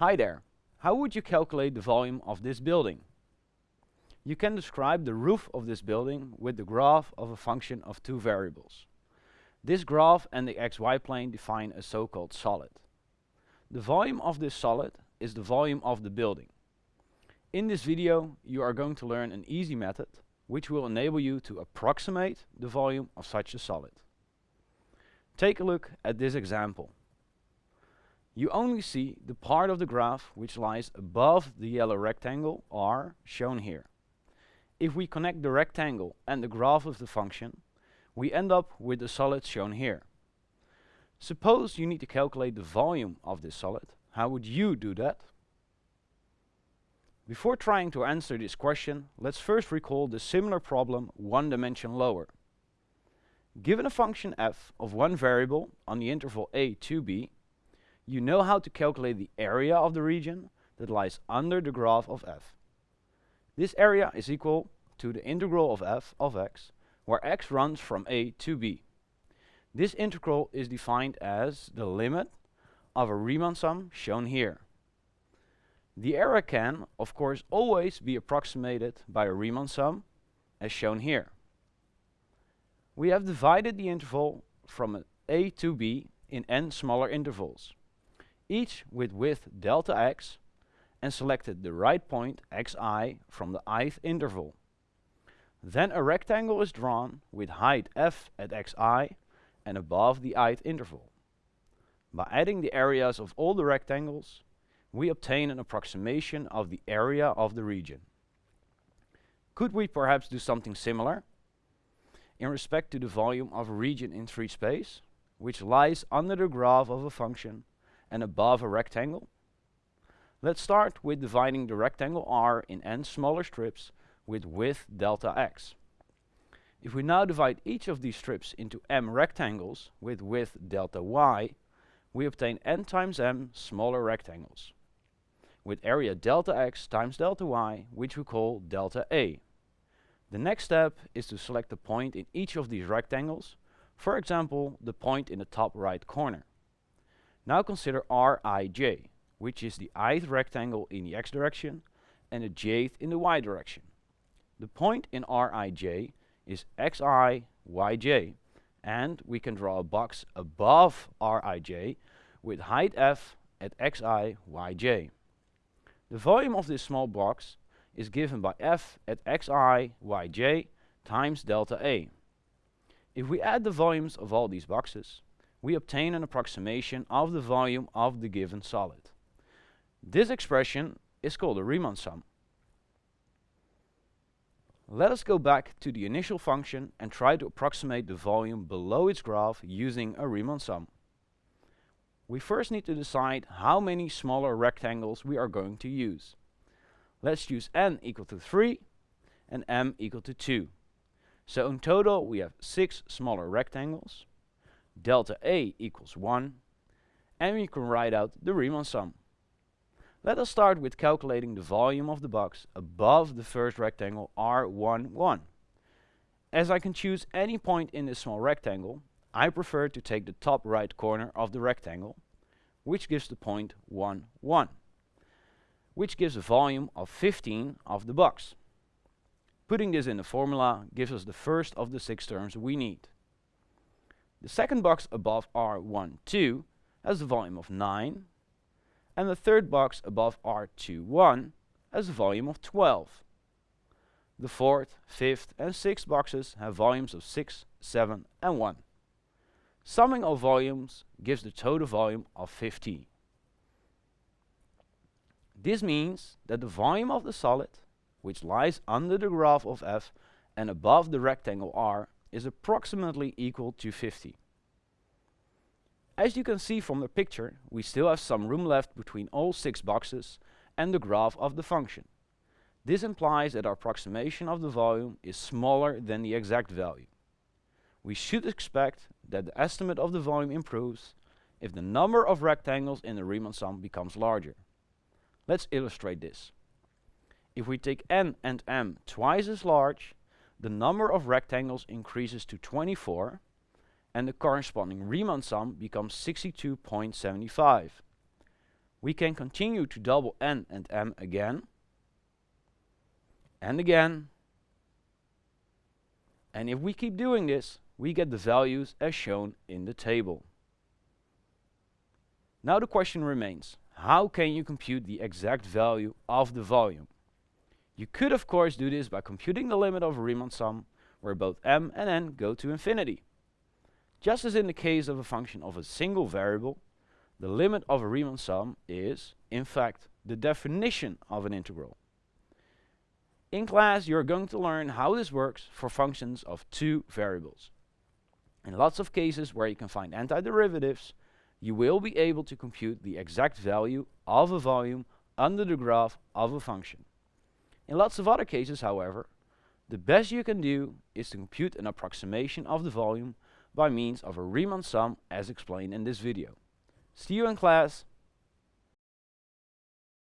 Hi there. How would you calculate the volume of this building? You can describe the roof of this building with the graph of a function of two variables. This graph and the xy plane define a so-called solid. The volume of this solid is the volume of the building. In this video you are going to learn an easy method which will enable you to approximate the volume of such a solid. Take a look at this example. You only see the part of the graph which lies above the yellow rectangle R shown here. If we connect the rectangle and the graph of the function, we end up with the solid shown here. Suppose you need to calculate the volume of this solid. How would you do that? Before trying to answer this question, let's first recall the similar problem one dimension lower. Given a function f of one variable on the interval a to b, you know how to calculate the area of the region that lies under the graph of f. This area is equal to the integral of f of x, where x runs from a to b. This integral is defined as the limit of a Riemann sum shown here. The area can, of course, always be approximated by a Riemann sum, as shown here. We have divided the interval from a to b in n smaller intervals, each with width delta x, and selected the right point xi from the ith interval. Then a rectangle is drawn with height f at xi and above the ith interval. By adding the areas of all the rectangles, we obtain an approximation of the area of the region. Could we perhaps do something similar in respect to the volume of a region in 3 space, which lies under the graph of a function and above a rectangle? Let's start with dividing the rectangle R in n smaller strips with width delta x. If we now divide each of these strips into m rectangles with width delta y, we obtain n times m smaller rectangles with area delta x times delta y, which we call delta A. The next step is to select a point in each of these rectangles, for example, the point in the top right corner. Now consider Rij, which is the ith rectangle in the x direction and the jth in the y direction. The point in Rij is xi, yj, and we can draw a box above Rij with height f at xi, yj. The volume of this small box is given by f at xi yj times delta A. If we add the volumes of all these boxes, we obtain an approximation of the volume of the given solid. This expression is called a Riemann sum. Let us go back to the initial function and try to approximate the volume below its graph using a Riemann sum we first need to decide how many smaller rectangles we are going to use. Let's use n equal to 3 and m equal to 2. So in total we have 6 smaller rectangles, delta A equals 1, and we can write out the Riemann sum. Let us start with calculating the volume of the box above the first rectangle R11. As I can choose any point in this small rectangle, I prefer to take the top right corner of the rectangle, which gives the point 1, 1, which gives a volume of 15 of the box. Putting this in the formula gives us the first of the six terms we need. The second box above R12 has a volume of 9, and the third box above R21 has a volume of 12. The fourth, fifth and sixth boxes have volumes of 6, 7 and 1. Summing of volumes gives the total volume of 15. This means that the volume of the solid, which lies under the graph of f and above the rectangle R, is approximately equal to 50. As you can see from the picture, we still have some room left between all six boxes and the graph of the function. This implies that our approximation of the volume is smaller than the exact value. We should expect that the estimate of the volume improves if the number of rectangles in the Riemann sum becomes larger. Let's illustrate this. If we take n and m twice as large, the number of rectangles increases to 24 and the corresponding Riemann sum becomes 62.75. We can continue to double n and m again, and again, and if we keep doing this, we get the values as shown in the table. Now the question remains, how can you compute the exact value of the volume? You could of course do this by computing the limit of a Riemann sum, where both m and n go to infinity. Just as in the case of a function of a single variable, the limit of a Riemann sum is, in fact, the definition of an integral. In class you are going to learn how this works for functions of two variables. In lots of cases where you can find antiderivatives, you will be able to compute the exact value of a volume under the graph of a function. In lots of other cases, however, the best you can do is to compute an approximation of the volume by means of a Riemann sum as explained in this video. See you in class.